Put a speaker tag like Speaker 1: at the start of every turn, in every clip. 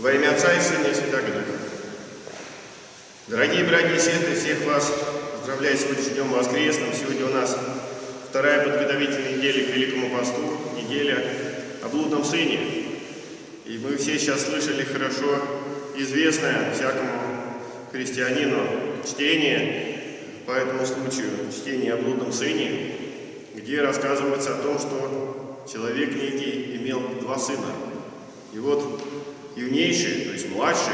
Speaker 1: Во имя Отца и Сына и Святаго Духа. Дорогие братья и сестры, всех вас поздравляю с сегодняшним днем воскресным. Сегодня у нас вторая подготовительная неделя к Великому посту, неделя о блудном сыне. И мы все сейчас слышали хорошо известное всякому христианину чтение по этому случаю, чтение о блудном сыне, где рассказывается о том, что человек некий имел два сына. И вот юнейший, то есть младший,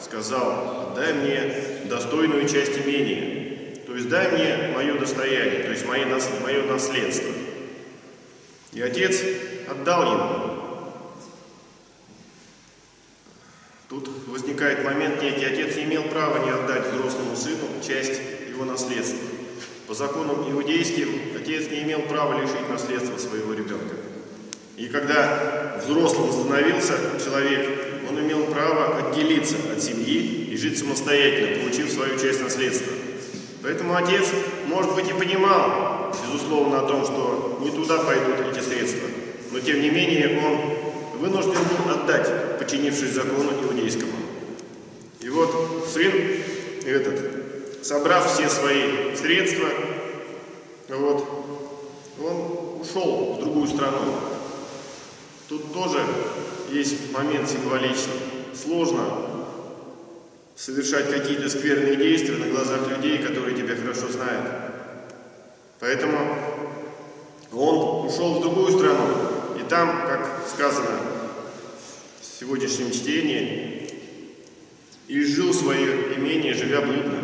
Speaker 1: сказал, отдай мне достойную часть имения, то есть дай мне мое достояние, то есть мое, мое наследство. И отец отдал ему. Тут возникает момент некий, отец не имел права не отдать взрослому сыну часть его наследства. По законам иудейским отец не имел права лишить наследства своего ребенка. И когда взрослым становился человек, он имел право отделиться от семьи и жить самостоятельно, получив свою часть наследства. Поэтому отец, может быть, и понимал, безусловно, о том, что не туда пойдут эти средства. Но, тем не менее, он вынужден был отдать, подчинившись закону иудейскому. И вот сын этот, собрав все свои средства, вот, он ушел в другую страну, Тут тоже есть момент символичный. Сложно совершать какие-то скверные действия на глазах людей, которые тебя хорошо знают. Поэтому он ушел в другую страну, и там, как сказано в сегодняшнем чтении, и жил свое имение, живя блудно.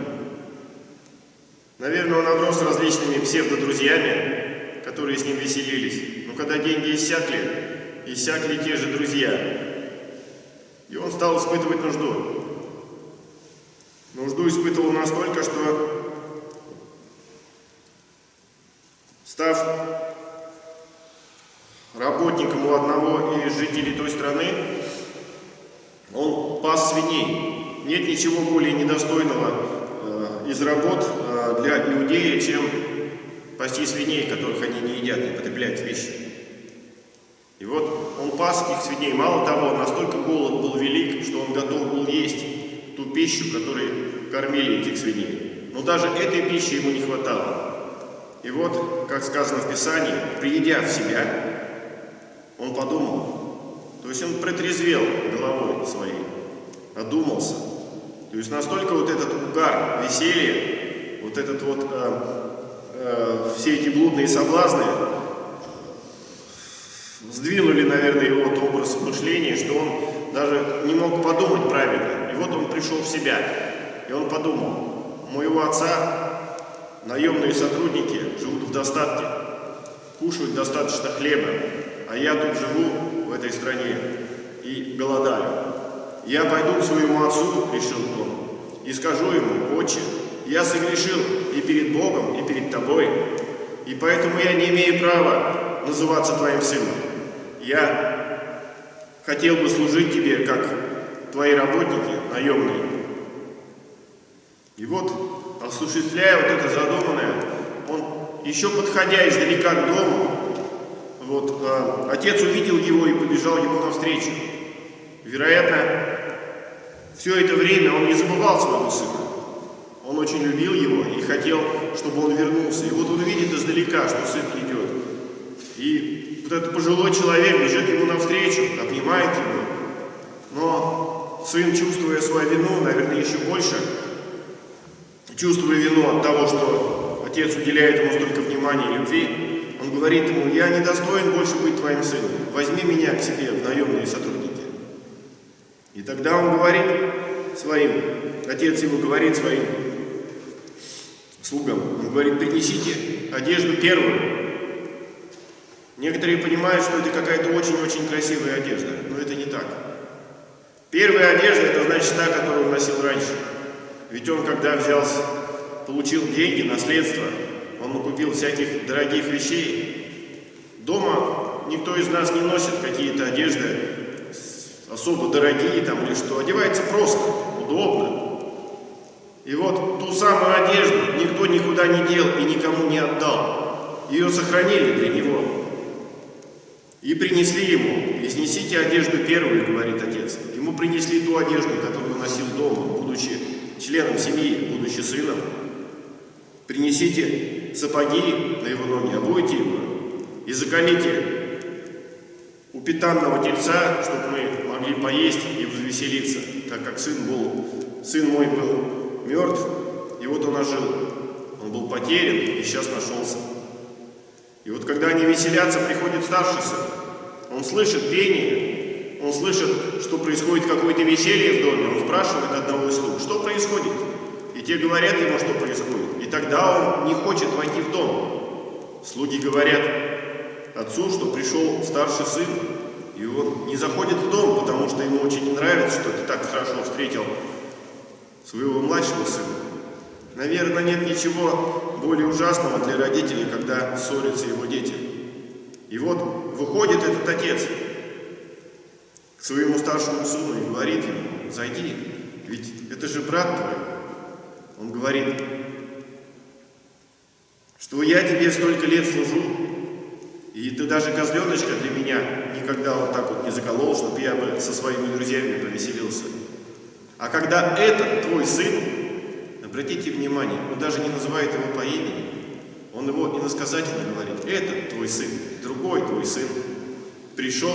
Speaker 1: Наверное, он оброс различными псевдодрузьями, которые с ним веселились. Но когда деньги иссякли, иссякли те же друзья. И он стал испытывать нужду. Нужду испытывал настолько, что, став работником у одного из жителей той страны, он пас свиней. Нет ничего более недостойного э, из работ э, для иудея, чем пасти свиней, которых они не едят, не потребляют в пищу. И вот он пас этих свиней. Мало того, настолько голод был велик, что он готов был есть ту пищу, которой кормили этих свиней. Но даже этой пищи ему не хватало. И вот, как сказано в Писании, приедя в себя, он подумал, то есть он протрезвел головой своей, одумался. То есть настолько вот этот угар веселья, вот этот вот, э, э, все эти блудные соблазны, сдвинули, наверное, его образ мышления, что он даже не мог подумать правильно. И вот он пришел в себя, и он подумал, моего отца наемные сотрудники живут в достатке, кушают достаточно хлеба, а я тут живу в этой стране и голодаю. Я пойду к своему отцу, решил он, и скажу ему, отче, я согрешил и перед Богом, и перед тобой, и поэтому я не имею права называться твоим сыном. Я хотел бы служить тебе, как твои работники наемные. И вот, осуществляя вот это задуманное, он, еще подходя издалека к дому, вот, э, отец увидел его и побежал ему навстречу. Вероятно, все это время он не забывал своего сына. Он очень любил его и хотел, чтобы он вернулся. И вот он видит издалека, что сын идет. Вот этот пожилой человек бежит ему навстречу, обнимает его. Но сын, чувствуя свою вину, наверное, еще больше, чувствуя вину от того, что отец уделяет ему столько внимания и любви, он говорит ему, я не достоин больше быть твоим сыном, возьми меня к себе в наемные сотрудники. И тогда он говорит своим, отец его говорит своим слугам, он говорит, принесите одежду первую, Некоторые понимают, что это какая-то очень-очень красивая одежда, но это не так. Первая одежда – это значит та, которую он носил раньше. Ведь он, когда взялся, получил деньги, наследство, он накупил всяких дорогих вещей. Дома никто из нас не носит какие-то одежды особо дорогие там или что. Одевается просто, удобно. И вот ту самую одежду никто никуда не дел и никому не отдал. Ее сохранили для него. И принесли ему, изнесите одежду первую, говорит отец. Ему принесли ту одежду, которую носил дома, будучи членом семьи, будучи сыном. Принесите сапоги на его ноги, обуйте его и закалите у питанного тельца, чтобы мы могли поесть и возвеселиться, так как сын был, сын мой был мертв, и вот он ожил. Он был потерян и сейчас нашелся. И вот когда они веселятся, приходит старший сын. Он слышит пение, он слышит, что происходит какое-то веселье в доме. Он спрашивает одного из слуг, что происходит? И те говорят ему, что происходит. И тогда он не хочет войти в дом. Слуги говорят отцу, что пришел старший сын, и он не заходит в дом, потому что ему очень не нравится, что ты так хорошо встретил своего младшего сына. Наверное, нет ничего более ужасного для родителей, когда ссорятся его дети. И вот выходит этот отец к своему старшему сыну и говорит ему, зайди, ведь это же брат твой. Он говорит, что я тебе столько лет служу, и ты даже козленочка для меня никогда вот так вот не заколол, чтобы я бы со своими друзьями повеселился. А когда этот твой сын Обратите внимание, он даже не называет его по имени. Он его иносказательно говорит. Это твой сын, другой твой сын. Пришел,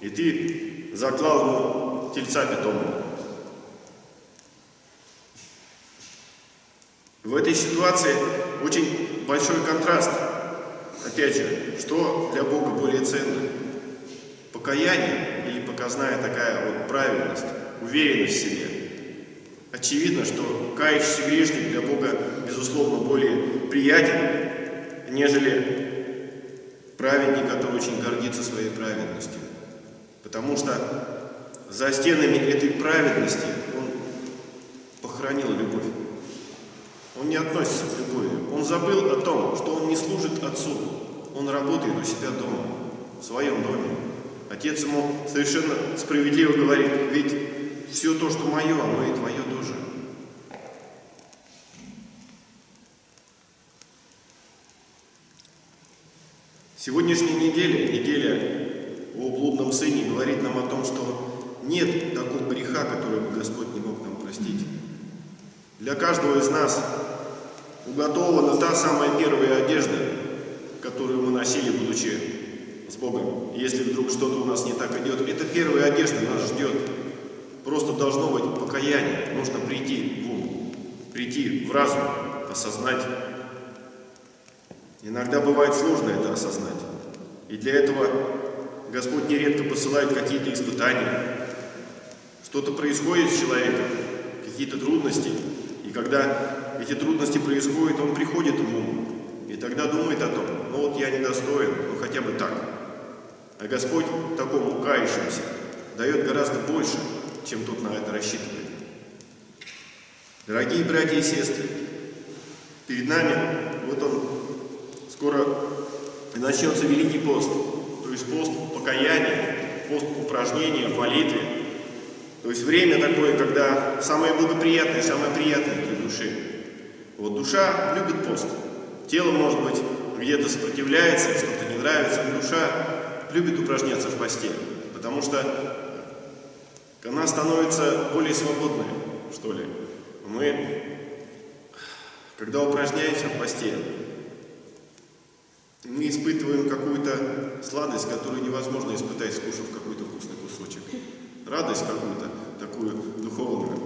Speaker 1: и ты заклал ему тельца питомого. В этой ситуации очень большой контраст. Опять же, что для Бога более ценно? Покаяние или показная такая вот правильность, уверенность в себе – Очевидно, что кающийся грешник для Бога, безусловно, более приятен, нежели праведник, который очень гордится своей праведностью. Потому что за стенами этой праведности он похоронил любовь. Он не относится к любови. Он забыл о том, что он не служит Отцу. Он работает у себя дома, в своем доме. Отец ему совершенно справедливо говорит, ведь все то, что мое, оно и твое тоже. Сегодняшняя неделя, неделя о блудном сыне, говорит нам о том, что нет такого греха, который бы Господь не мог нам простить. Для каждого из нас уготована та самая первая одежда, которую мы носили, будучи с Богом. если вдруг что-то у нас не так идет, эта первая одежда нас ждет. Просто должно быть покаяние. Нужно прийти в ум, прийти в разум, осознать. Иногда бывает сложно это осознать. И для этого Господь нередко посылает какие-то испытания. Что-то происходит с человеком, какие-то трудности. И когда эти трудности происходят, он приходит в ум. И тогда думает о том, ну вот я недостоин, ну хотя бы так. А Господь такому кающемуся дает гораздо больше, чем тот на это рассчитывает. Дорогие братья и сестры, перед нами, вот он, скоро начнется Великий пост, то есть пост покаяния, пост упражнения в молитве, то есть время такое, когда самое благоприятное, самое приятное для души. Вот душа любит пост. Тело, может быть, где-то сопротивляется, что-то не нравится, но душа любит упражняться в посте, потому что она становится более свободной, что ли. Мы, когда упражняемся в посте, мы испытываем какую-то сладость, которую невозможно испытать, скушав какой-то вкусный кусочек. Радость какую-то, такую духовную.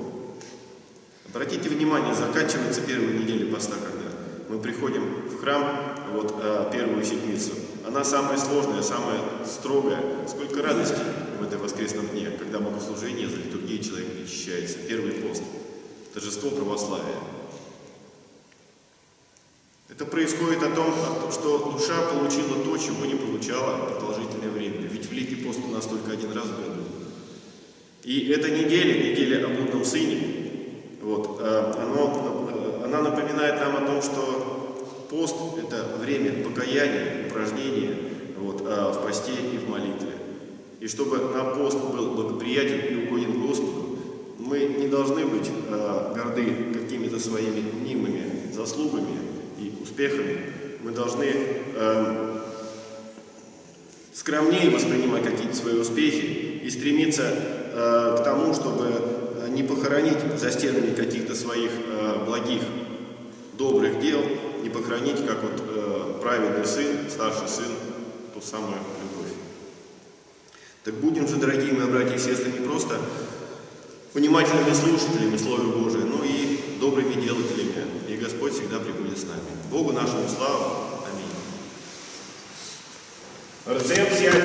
Speaker 1: Обратите внимание, заканчивается первая неделя поста, когда мы приходим в храм, вот а, первую седмицу. Она самая сложная, самая строгая. Сколько радости в этом воскресном дне, когда богослужение за литургией человек очищается. Первый пост. Торжество православия. Это происходит о том, что душа получила то, чего не получала продолжительное время. Ведь Великий пост у нас только один раз в году. И эта неделя, неделя о блудном сыне, вот, э, э, она напоминает нам о том, что пост – это время покаяния, упражнения вот, э, в посте и в молитве. И чтобы на пост был благоприятен и угоден Господу, мы не должны быть э, горды какими-то своими мнимыми заслугами и успехами. Мы должны э, скромнее воспринимать какие-то свои успехи и стремиться э, к тому, чтобы не похоронить за стенами каких-то своих э, благих, добрых дел, не похоронить, как вот э, праведный сын, старший сын, ту самую любовь. Так будем же, дорогие мои братья и сестры, не просто внимательными слушателями Слова Божия, но и добрыми делателями. И Господь всегда приходит с нами. Богу нашему славу. Аминь.